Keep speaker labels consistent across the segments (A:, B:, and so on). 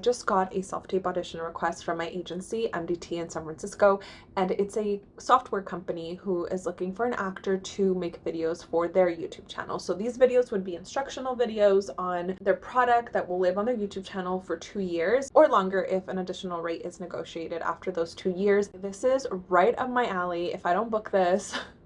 A: Just got a self-tape audition request from my agency, MDT in San Francisco, and it's a software company who is looking for an actor to make videos for their YouTube channel. So these videos would be instructional videos on their product that will live on their YouTube channel for two years or longer if an additional rate is negotiated after those two years. This is right up my alley. If I don't book this,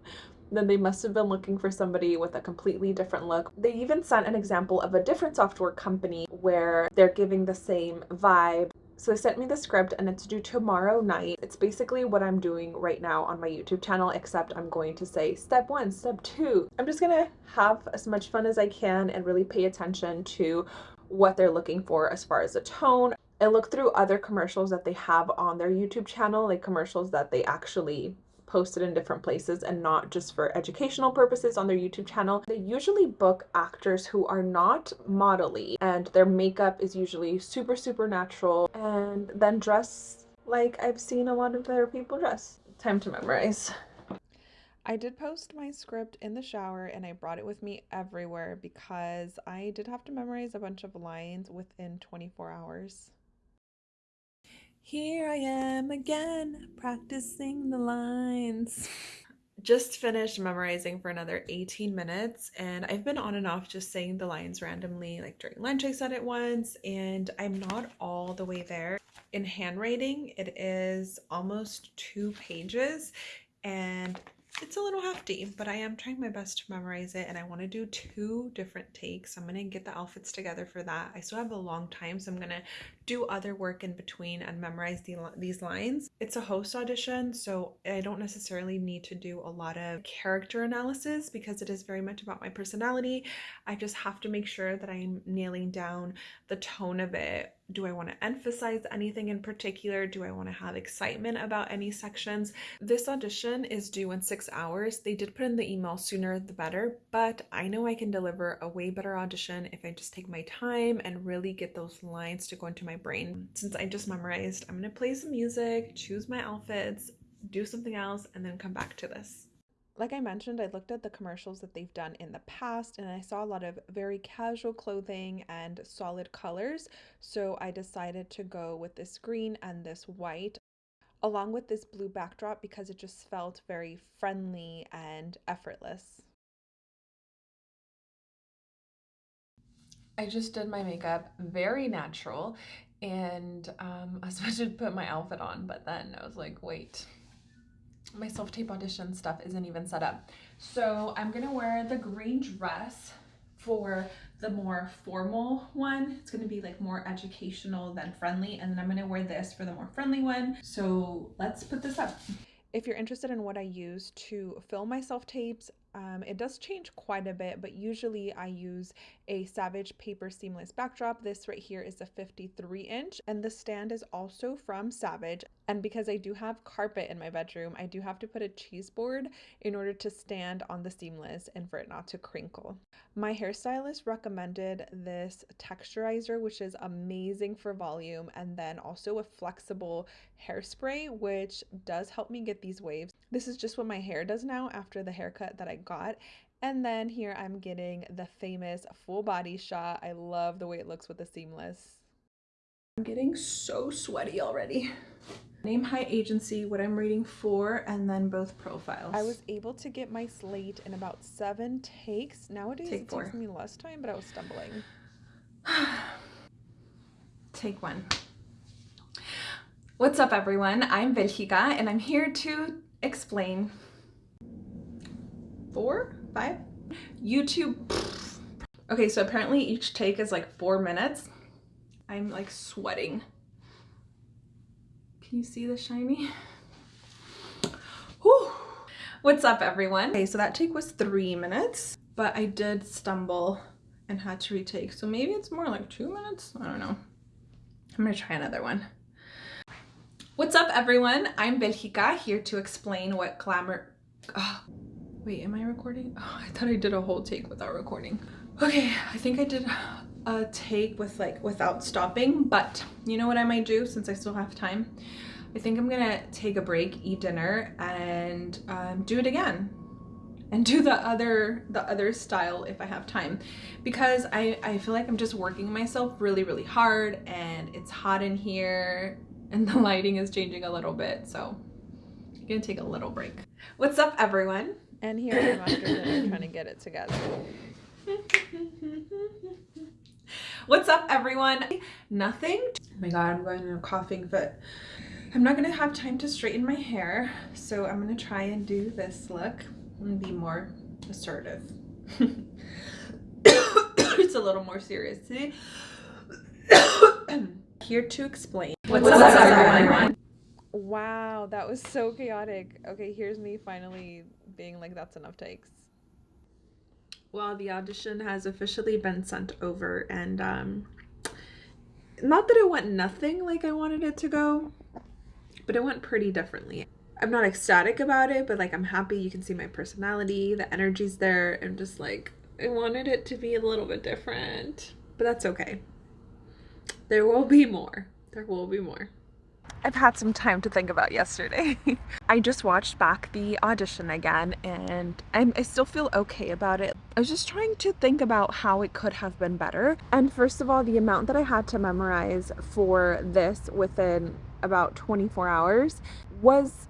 A: then they must have been looking for somebody with a completely different look. They even sent an example of a different software company where they're giving the same vibe. So they sent me the script and it's due tomorrow night. It's basically what I'm doing right now on my YouTube channel, except I'm going to say step one, step two. I'm just gonna have as much fun as I can and really pay attention to what they're looking for as far as the tone. And look through other commercials that they have on their YouTube channel, like commercials that they actually posted in different places and not just for educational purposes on their YouTube channel. They usually book actors who are not modelly and their makeup is usually super, super natural and then dress like I've seen a lot of their people dress. Time to memorize. I did post my script in the shower and I brought it with me everywhere because I did have to memorize a bunch of lines within 24 hours. Here I am again, practicing the lines. Just finished memorizing for another 18 minutes and I've been on and off just saying the lines randomly like during lunch I said it once and I'm not all the way there. In handwriting it is almost two pages and it's a little hefty, but I am trying my best to memorize it and I want to do two different takes. I'm going to get the outfits together for that. I still have a long time, so I'm going to do other work in between and memorize the, these lines. It's a host audition, so I don't necessarily need to do a lot of character analysis because it is very much about my personality. I just have to make sure that I'm nailing down the tone of it do I want to emphasize anything in particular? Do I want to have excitement about any sections? This audition is due in six hours. They did put in the email sooner the better, but I know I can deliver a way better audition if I just take my time and really get those lines to go into my brain. Since I just memorized, I'm to play some music, choose my outfits, do something else, and then come back to this like I mentioned, I looked at the commercials that they've done in the past and I saw a lot of very casual clothing and solid colors. So I decided to go with this green and this white along with this blue backdrop because it just felt very friendly and effortless. I just did my makeup very natural and um, I was supposed to put my outfit on, but then I was like, wait, my self-tape audition stuff isn't even set up. So I'm gonna wear the green dress for the more formal one. It's gonna be like more educational than friendly. And then I'm gonna wear this for the more friendly one. So let's put this up. If you're interested in what I use to film my self-tapes, um, it does change quite a bit, but usually I use a Savage Paper Seamless backdrop. This right here is a 53 inch and the stand is also from Savage. And because I do have carpet in my bedroom, I do have to put a cheese board in order to stand on the seamless and for it not to crinkle. My hairstylist recommended this texturizer, which is amazing for volume, and then also a flexible hairspray, which does help me get these waves. This is just what my hair does now after the haircut that I got. And then here I'm getting the famous full body shot. I love the way it looks with the seamless. I'm getting so sweaty already. Name, height, agency, what I'm reading for, and then both profiles. I was able to get my slate in about seven takes. Nowadays Take it four. takes me less time, but I was stumbling. Take one. What's up everyone? I'm Belgica and I'm here to explain four, five, YouTube. Okay, so apparently each take is like four minutes. I'm like sweating. Can you see the shiny? Whew. What's up everyone? Okay, so that take was three minutes, but I did stumble and had to retake. So maybe it's more like two minutes? I don't know. I'm gonna try another one. What's up everyone? I'm Belgica here to explain what glamour... wait, am I recording? Oh, I thought I did a whole take without recording. Okay, I think I did a take with like without stopping, but you know what I might do since I still have time? I think I'm gonna take a break, eat dinner, and um, do it again.
B: and do the other the other style if I have time because I, I feel like I'm just working myself really really hard and it's hot in here and the lighting is changing a little bit so I'm gonna take a little break. What's up everyone?
A: And here I am after dinner trying to get it together.
B: What's up everyone? Nothing. Oh my god, I'm going in a coughing fit. I'm not gonna have time to straighten my hair, so I'm gonna try and do this look and be more assertive. it's a little more serious today. Here to explain.
A: What's, What's up, everyone? Wow, that was so chaotic. Okay, here's me finally being like, that's enough takes.
B: Well, the audition has officially been sent over, and um, not that it went nothing like I wanted it to go, but it went pretty differently. I'm not ecstatic about it, but like I'm happy you can see my personality, the energy's there. I'm just like, I wanted it to be a little bit different, but that's okay. There will be more. There will be more.
A: I've had some time to think about yesterday. I just watched back the audition again and I'm, I still feel okay about it. I was just trying to think about how it could have been better. And first of all, the amount that I had to memorize for this within about 24 hours was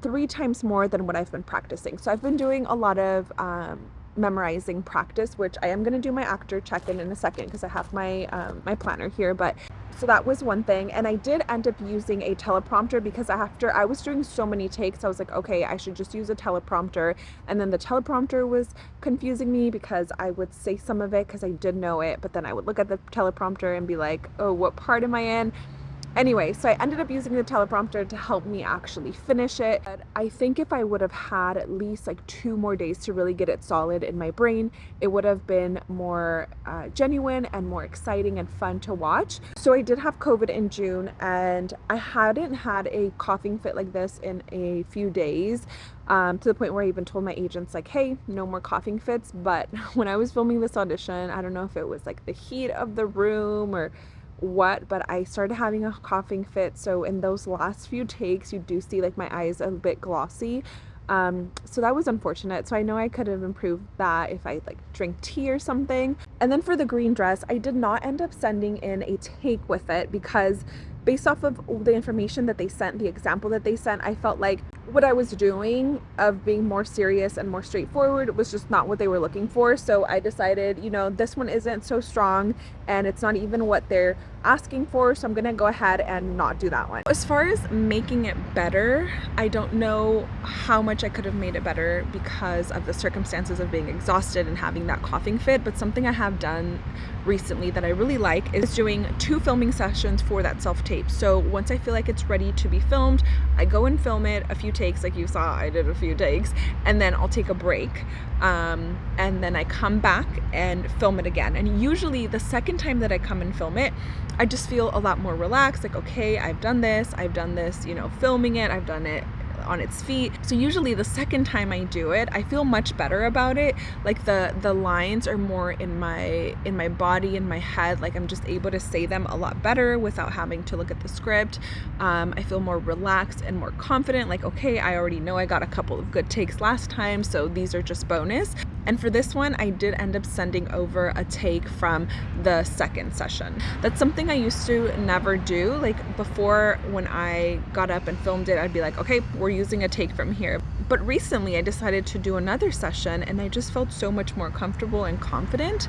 A: three times more than what I've been practicing. So I've been doing a lot of um, memorizing practice, which I am going to do my actor check-in in a second because I have my um, my planner here. But so that was one thing. And I did end up using a teleprompter because after I was doing so many takes, I was like, okay, I should just use a teleprompter. And then the teleprompter was confusing me because I would say some of it because I did know it, but then I would look at the teleprompter and be like, oh, what part am I in? Anyway, so I ended up using the teleprompter to help me actually finish it. But I think if I would have had at least like two more days to really get it solid in my brain, it would have been more uh, genuine and more exciting and fun to watch. So I did have COVID in June and I hadn't had a coughing fit like this in a few days. Um, to the point where I even told my agents like, hey, no more coughing fits. But when I was filming this audition, I don't know if it was like the heat of the room or what but I started having a coughing fit so in those last few takes you do see like my eyes a bit glossy. Um, so that was unfortunate so I know I could have improved that if I like drink tea or something. And then for the green dress I did not end up sending in a take with it because based off of the information that they sent the example that they sent I felt like what I was doing of being more serious and more straightforward was just not what they were looking for. So I decided, you know, this one isn't so strong and it's not even what they're asking for. So I'm to go ahead and not do that one. As far as making it better, I don't know how much I could have made it better because of the circumstances of being exhausted and having that coughing fit. But something I have done recently that I really like is doing two filming sessions for that self-tape. So once I feel like it's ready to be filmed, I go and film it a few takes like you saw I did a few takes and then I'll take a break um, and then I come back and film it again and usually the second time that I come and film it I just feel a lot more relaxed like okay I've done this I've done this you know filming it I've done it on its feet. So usually the second time I do it, I feel much better about it. Like the the lines are more in my in my body in my head. Like I'm just able to say them a lot better without having to look at the script. Um, I feel more relaxed and more confident. Like okay, I already know I got a couple of good takes last time, so these are just bonus. And for this one, I did end up sending over a take from the second session. That's something I used to never do. Like before when I got up and filmed it, I'd be like, okay, we're using a take from here. But recently I decided to do another session and I just felt so much more comfortable and confident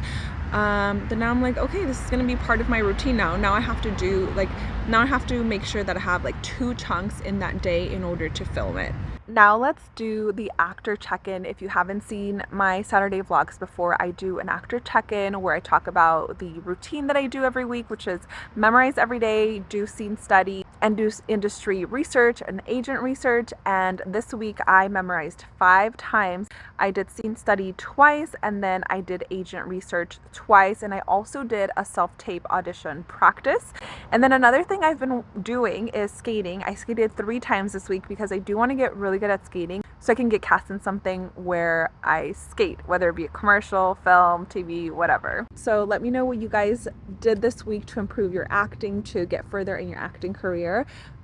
A: um, now I'm like, okay, this is gonna be part of my routine now. Now I have to do, like, now I have to make sure that I have like two chunks in that day in order to film it. Now let's do the actor check-in. If you haven't seen my Saturday vlogs before, I do an actor check-in where I talk about the routine that I do every week, which is memorize every day, do scene study, industry research and agent research. And this week I memorized five times. I did scene study twice, and then I did agent research twice, and I also did a self-tape audition practice. And then another thing I've been doing is skating. I skated three times this week because I do want to get really good at skating. so I can get cast in something where I skate, whether it be a commercial, film, TV, whatever. So let me know what you guys did this week to improve your acting, to get further in your acting career.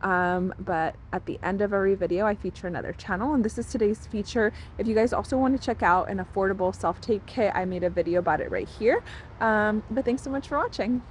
A: Um, but at the end of every video, I feature another channel, and this is today's feature. If you guys also want to check out an affordable self-tape kit, I made a video about it right here. Um, but thanks so much for watching.